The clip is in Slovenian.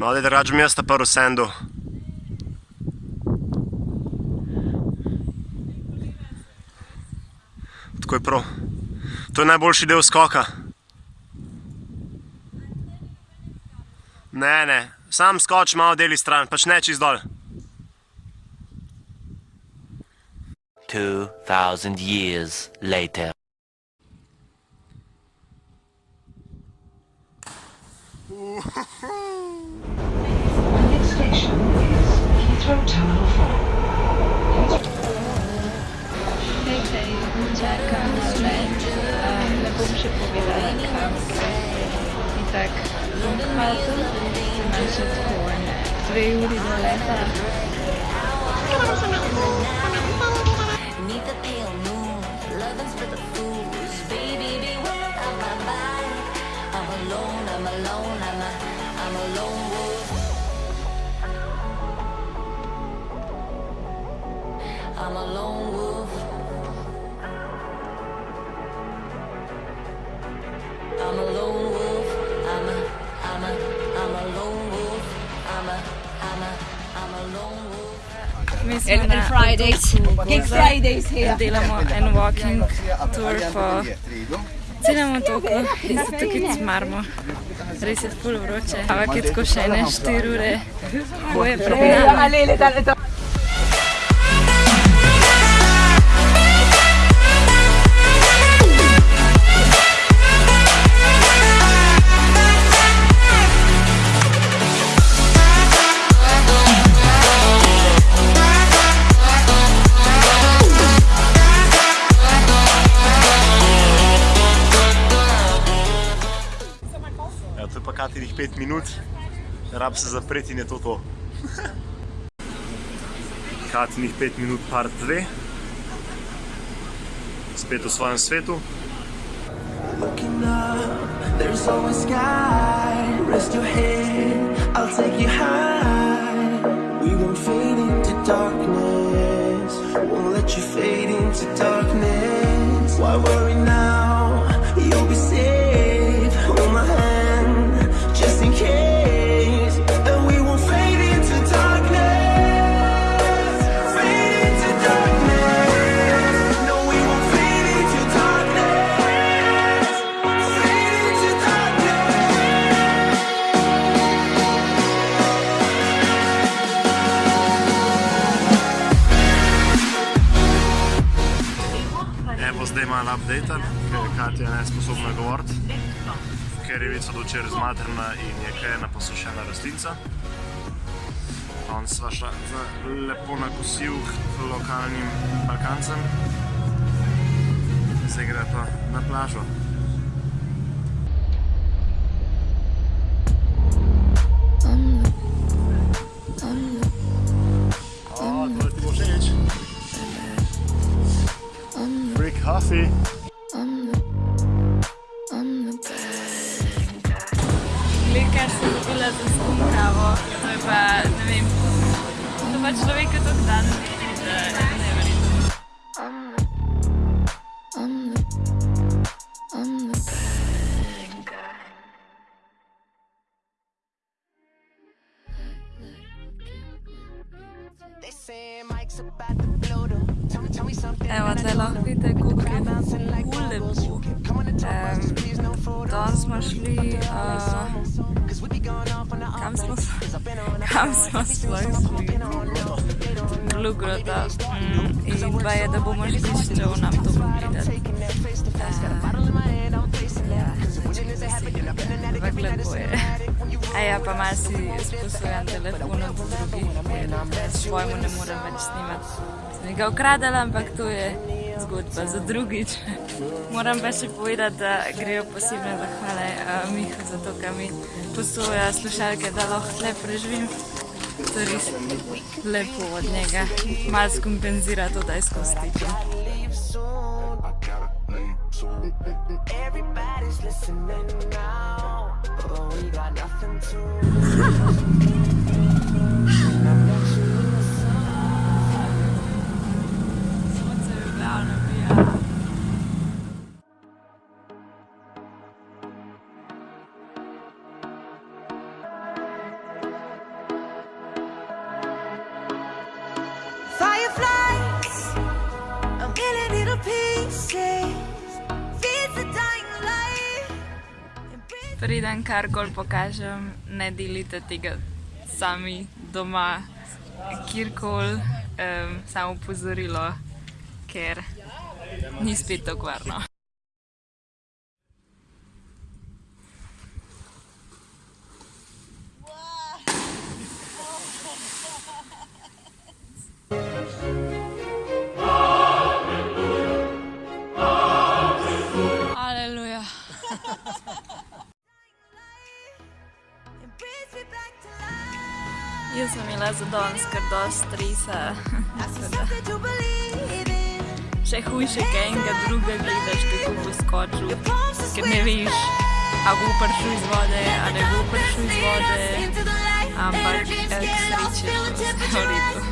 No, da drugače mi jaz ta prvi sendu. Tako je prav. To je najboljši del skoka. Ne, ne, sam skoč malo deli stran, pač ne čist dol. 2000 years later. Next kalktım. Sırayı vurdular. I'm alone. Mi smo na Fridays. Gig Fridays here. Delamo en walking tour po celem otoku in se tukaj cmarmo. Res je ful vroče, ampak je tako še ene 4 ure hoje pred nami. 5 minut, rab se zapreti in je to to. Katerih 5 minut part 2. Spet v svojem svetu. Looking up, there's always sky. Rest your head, Evo zdaj malo update, ker je Katja nesposobna govoriti, ker je vica dočer zmatrna in je kaj ena posušena rastlinca. On sva šla lepo na kosil k lokalnim balkancem. Zdaj gre pa na plažo. Coffee. Glika sem dobila za skum kavo, to je pa, ne vem, to pa človeka tok dan vidi, da je neverjetno. They say Mike's about to Evo, tle lahko vidite, koliko je ful lepo. Um, danes smo šli, uh, kam smo, s- kam smo sploh šli? Glugota. Mm, in pa je, da bomo šli s čov nam to pogledati. Ampak lepo je. A ja, pa malo si sposojen telefon od drugih, svojemu ne morem več snimati. Sem ga ukradala, ampak to je zgodba za drugič. Moram pa še povedati, da grejo posebne zahvale uh, Mihu za to, kar mi posoja slušalke, da lahko tle preživim. To je res lepo od njega. Malo skompenzira to, da je skozi soon. Everybody's listening now, we got nothing to. Preden karkoli pokažem, ne delite tega sami doma, kjerkoli, um, samo upozorilo, ker ni spet tako varno. Aleluja. Jaz sem imela za danes kar dosti stresa. Še hujše, kaj enega druga gledaš, kako bo skočil, ker ne veš, a bo prišel iz vode, a ne bo prišel iz vode. Ampak, eh, k vse v redu.